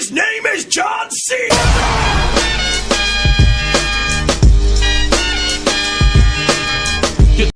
His name is John C.